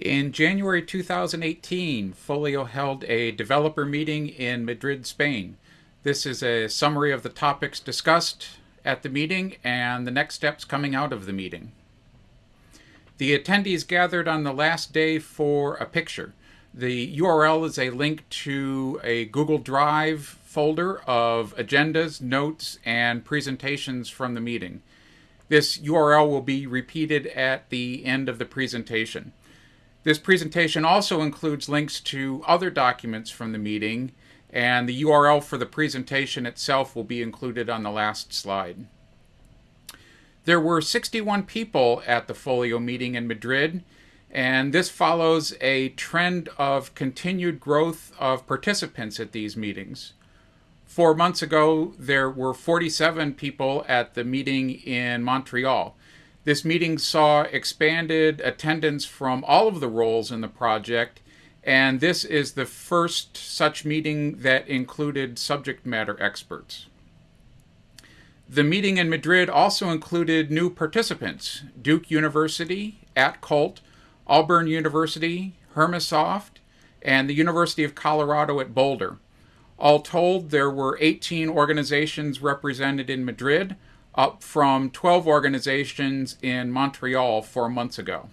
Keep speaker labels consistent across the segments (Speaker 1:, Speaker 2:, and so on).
Speaker 1: In January 2018, Folio held a developer meeting in Madrid, Spain. This is a summary of the topics discussed at the meeting and the next steps coming out of the meeting. The attendees gathered on the last day for a picture. The URL is a link to a Google Drive folder of agendas, notes, and presentations from the meeting. This URL will be repeated at the end of the presentation. This presentation also includes links to other documents from the meeting, and the URL for the presentation itself will be included on the last slide. There were 61 people at the Folio meeting in Madrid, and this follows a trend of continued growth of participants at these meetings. Four months ago, there were 47 people at the meeting in Montreal. This meeting saw expanded attendance from all of the roles in the project, and this is the first such meeting that included subject matter experts. The meeting in Madrid also included new participants, Duke University, at Colt, Auburn University, Hermesoft, and the University of Colorado at Boulder. All told, there were 18 organizations represented in Madrid, up from 12 organizations in Montreal four months ago.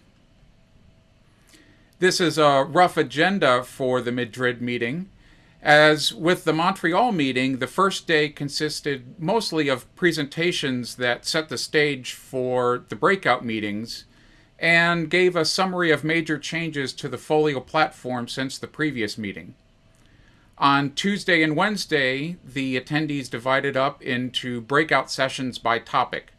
Speaker 1: This is a rough agenda for the Madrid meeting. As with the Montreal meeting, the first day consisted mostly of presentations that set the stage for the breakout meetings and gave a summary of major changes to the Folio platform since the previous meeting. On Tuesday and Wednesday, the attendees divided up into breakout sessions by topic.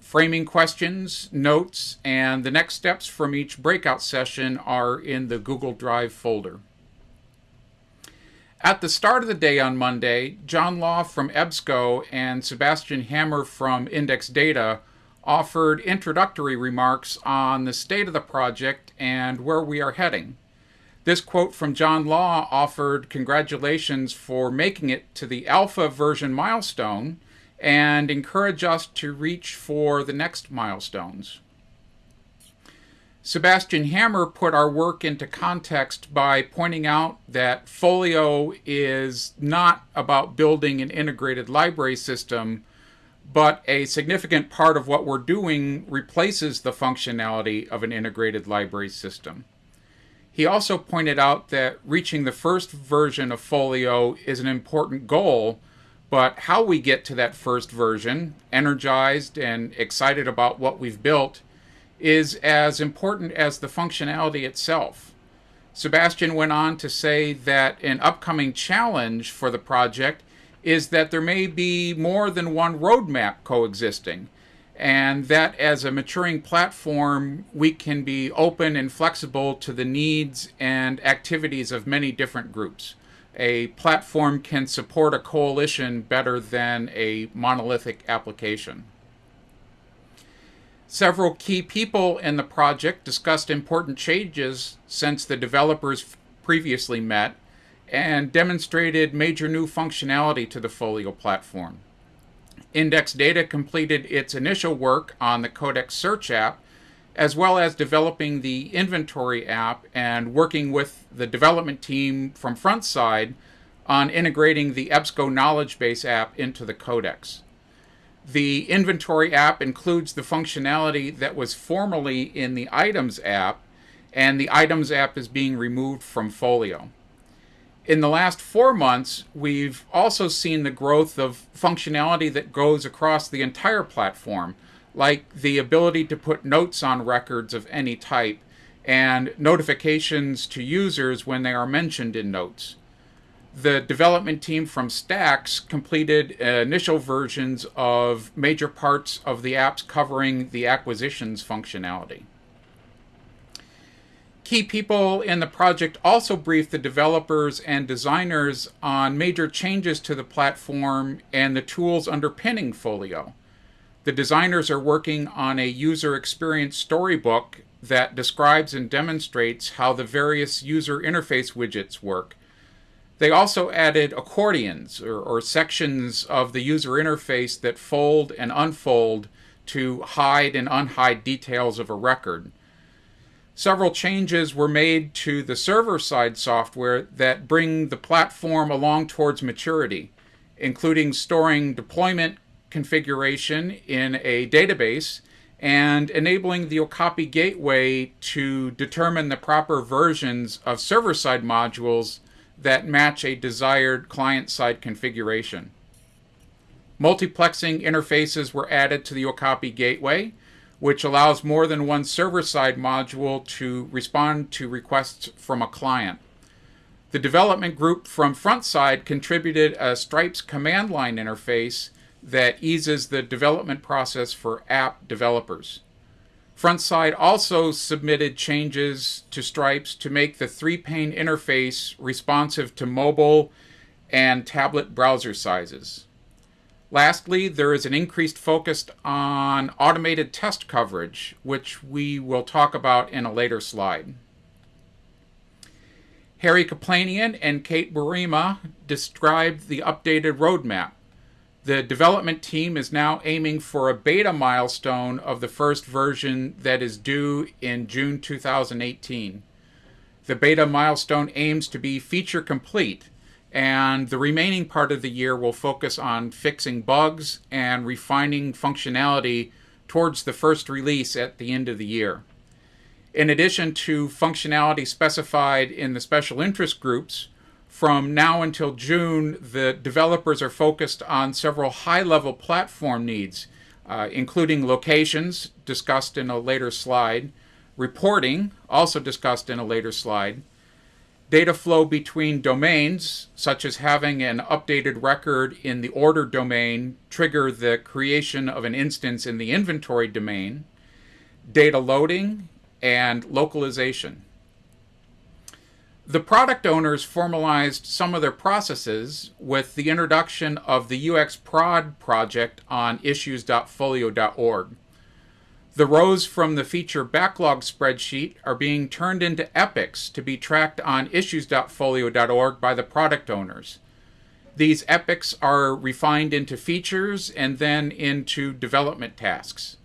Speaker 1: Framing questions, notes, and the next steps from each breakout session are in the Google Drive folder. At the start of the day on Monday, John Law from EBSCO and Sebastian Hammer from Index Data offered introductory remarks on the state of the project and where we are heading. This quote from John Law offered congratulations for making it to the alpha version milestone and encourage us to reach for the next milestones. Sebastian Hammer put our work into context by pointing out that Folio is not about building an integrated library system, but a significant part of what we're doing replaces the functionality of an integrated library system. He also pointed out that reaching the first version of Folio is an important goal, but how we get to that first version, energized and excited about what we've built, is as important as the functionality itself. Sebastian went on to say that an upcoming challenge for the project is that there may be more than one roadmap coexisting, and that as a maturing platform, we can be open and flexible to the needs and activities of many different groups. A platform can support a coalition better than a monolithic application. Several key people in the project discussed important changes since the developers previously met and demonstrated major new functionality to the Folio platform. Index Data completed its initial work on the Codex Search app, as well as developing the Inventory app and working with the development team from Frontside on integrating the EBSCO Knowledge Base app into the Codex. The Inventory app includes the functionality that was formerly in the Items app, and the Items app is being removed from Folio. In the last four months, we've also seen the growth of functionality that goes across the entire platform, like the ability to put notes on records of any type and notifications to users when they are mentioned in notes. The development team from Stacks completed initial versions of major parts of the apps covering the acquisitions functionality. Key people in the project also briefed the developers and designers on major changes to the platform and the tools underpinning Folio. The designers are working on a user experience storybook that describes and demonstrates how the various user interface widgets work. They also added accordions, or, or sections of the user interface that fold and unfold to hide and unhide details of a record. Several changes were made to the server side software that bring the platform along towards maturity, including storing deployment configuration in a database and enabling the Okapi gateway to determine the proper versions of server side modules that match a desired client side configuration. Multiplexing interfaces were added to the Okapi gateway, which allows more than one server-side module to respond to requests from a client. The development group from Frontside contributed a Stripes command line interface that eases the development process for app developers. Frontside also submitted changes to Stripes to make the three-pane interface responsive to mobile and tablet browser sizes. Lastly, there is an increased focus on automated test coverage, which we will talk about in a later slide. Harry Kaplanian and Kate Burima described the updated roadmap. The development team is now aiming for a beta milestone of the first version that is due in June 2018. The beta milestone aims to be feature complete and the remaining part of the year will focus on fixing bugs and refining functionality towards the first release at the end of the year. In addition to functionality specified in the special interest groups, from now until June, the developers are focused on several high level platform needs, uh, including locations, discussed in a later slide, reporting, also discussed in a later slide, data flow between domains, such as having an updated record in the order domain trigger the creation of an instance in the inventory domain, data loading, and localization. The product owners formalized some of their processes with the introduction of the UX Prod project on issues.folio.org. The rows from the feature backlog spreadsheet are being turned into epics to be tracked on issues.folio.org by the product owners. These epics are refined into features and then into development tasks.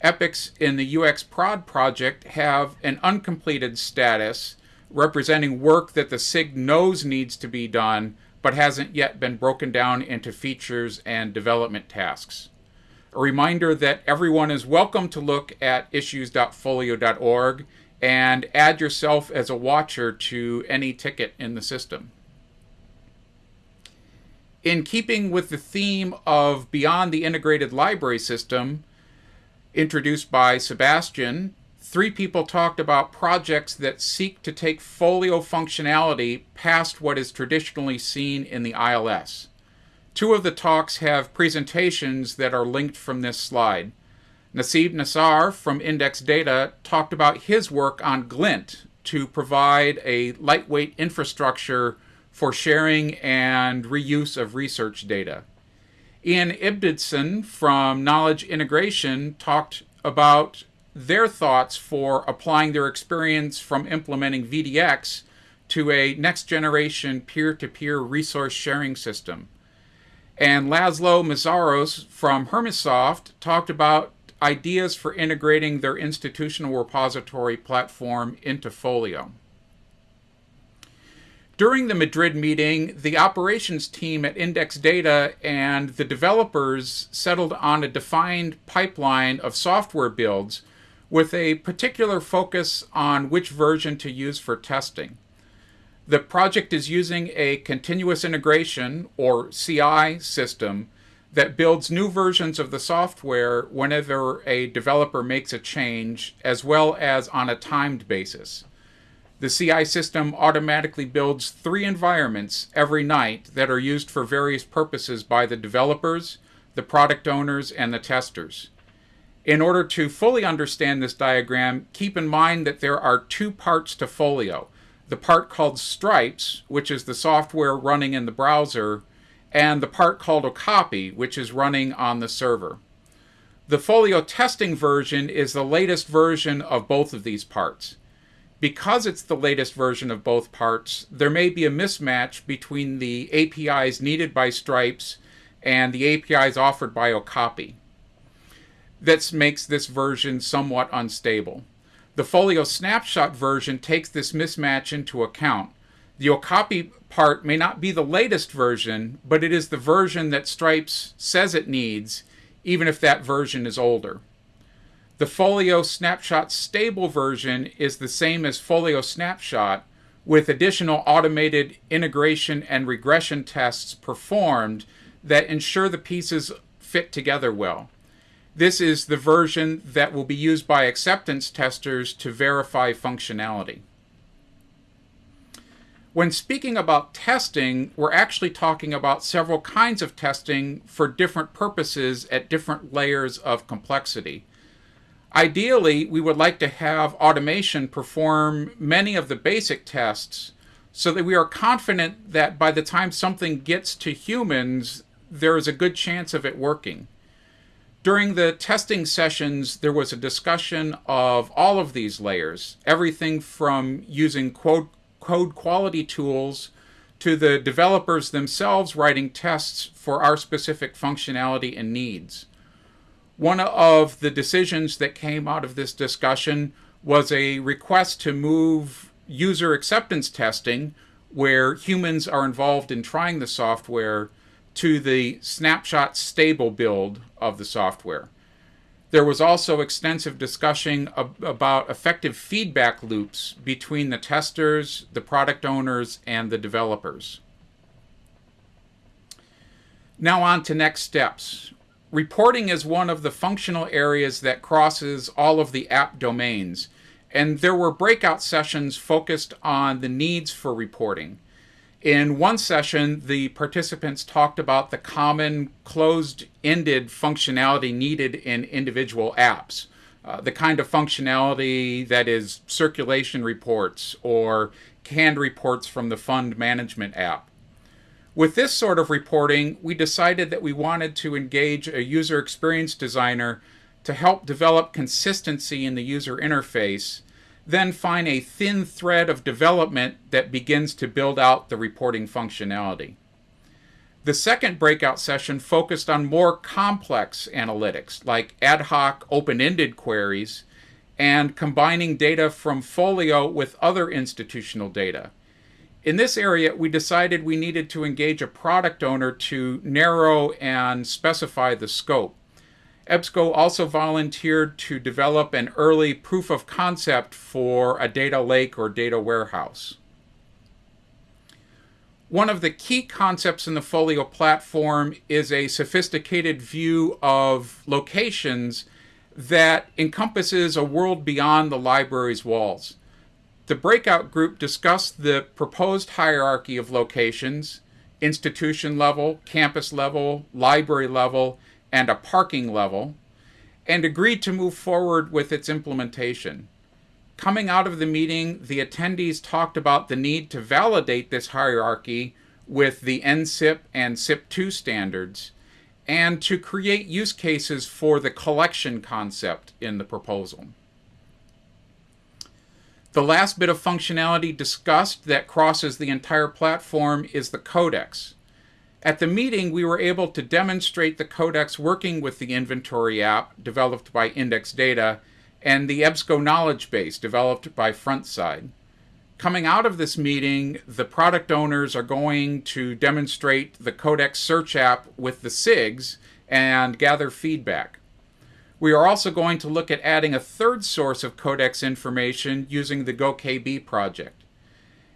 Speaker 1: Epics in the UX Prod project have an uncompleted status representing work that the SIG knows needs to be done but hasn't yet been broken down into features and development tasks. A reminder that everyone is welcome to look at issues.folio.org and add yourself as a watcher to any ticket in the system. In keeping with the theme of Beyond the Integrated Library System, introduced by Sebastian, three people talked about projects that seek to take folio functionality past what is traditionally seen in the ILS. Two of the talks have presentations that are linked from this slide. Nassib Nassar from Index Data talked about his work on Glint to provide a lightweight infrastructure for sharing and reuse of research data. Ian Ibbotson from Knowledge Integration talked about their thoughts for applying their experience from implementing VDX to a next generation peer to peer resource sharing system. And Laszlo Mazaros from Hermesoft talked about ideas for integrating their institutional repository platform into Folio. During the Madrid meeting, the operations team at Index Data and the developers settled on a defined pipeline of software builds with a particular focus on which version to use for testing. The project is using a continuous integration, or CI, system that builds new versions of the software whenever a developer makes a change, as well as on a timed basis. The CI system automatically builds three environments every night that are used for various purposes by the developers, the product owners, and the testers. In order to fully understand this diagram, keep in mind that there are two parts to Folio the part called Stripes, which is the software running in the browser, and the part called Okapi, which is running on the server. The Folio testing version is the latest version of both of these parts. Because it's the latest version of both parts, there may be a mismatch between the APIs needed by Stripes and the APIs offered by Okapi. That makes this version somewhat unstable. The Folio snapshot version takes this mismatch into account. The Okapi part may not be the latest version, but it is the version that Stripes says it needs, even if that version is older. The Folio Snapshot stable version is the same as Folio Snapshot, with additional automated integration and regression tests performed that ensure the pieces fit together well. This is the version that will be used by acceptance testers to verify functionality. When speaking about testing, we're actually talking about several kinds of testing for different purposes at different layers of complexity. Ideally, we would like to have automation perform many of the basic tests so that we are confident that by the time something gets to humans, there is a good chance of it working. During the testing sessions, there was a discussion of all of these layers, everything from using code code quality tools to the developers themselves writing tests for our specific functionality and needs. One of the decisions that came out of this discussion was a request to move user acceptance testing, where humans are involved in trying the software, to the snapshot stable build of the software. There was also extensive discussion ab- about effective feedback loops between the testers, the product owners, and the developers. Now, on to next steps. Reporting is one of the functional areas that crosses all of the app domains, and there were breakout sessions focused on the needs for reporting. In one session, the participants talked about the common closed ended functionality needed in individual apps. Uh, the kind of functionality that is circulation reports or canned reports from the fund management app. With this sort of reporting, we decided that we wanted to engage a user experience designer to help develop consistency in the user interface then find a thin thread of development that begins to build out the reporting functionality. The second breakout session focused on more complex analytics, like ad hoc open ended queries, and combining data from Folio with other institutional data. In this area, we decided we needed to engage a product owner to narrow and specify the scope. EBSCO also volunteered to develop an early proof of concept for a data lake or data warehouse. One of the key concepts in the Folio platform is a sophisticated view of locations that encompasses a world beyond the library's walls. The breakout group discussed the proposed hierarchy of locations, institution level, campus level, library level, and a parking level, and agreed to move forward with its implementation. Coming out of the meeting, the attendees talked about the need to validate this hierarchy with the NCIP and SIP2 standards and to create use cases for the collection concept in the proposal. The last bit of functionality discussed that crosses the entire platform is the codex. At the meeting, we were able to demonstrate the codex working with the inventory app developed by Index Data and the EBSCO knowledge base developed by Frontside. Coming out of this meeting, the product owners are going to demonstrate the Codex search app with the SIGs and gather feedback. We are also going to look at adding a third source of Codex information using the GoKB project.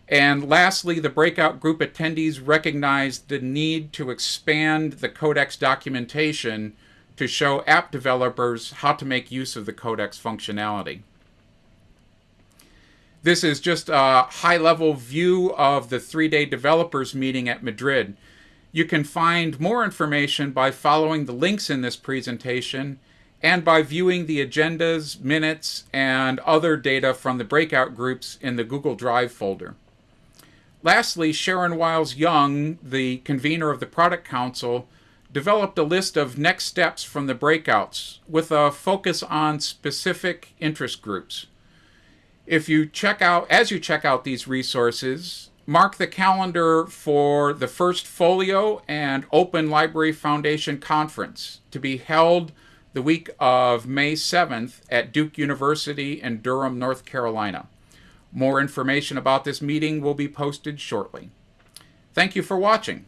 Speaker 1: And lastly, the breakout group attendees recognized the need to expand the Codex documentation to show app developers how to make use of the Codex functionality. This is just a high level view of the three day developers meeting at Madrid. You can find more information by following the links in this presentation and by viewing the agendas, minutes, and other data from the breakout groups in the Google Drive folder. Lastly, Sharon Wiles Young, the convener of the Product Council, developed a list of next steps from the breakouts with a focus on specific interest groups. If you check out, as you check out these resources, mark the calendar for the first Folio and Open Library Foundation conference to be held the week of May 7th at Duke University in Durham, North Carolina. More information about this meeting will be posted shortly. Thank you for watching.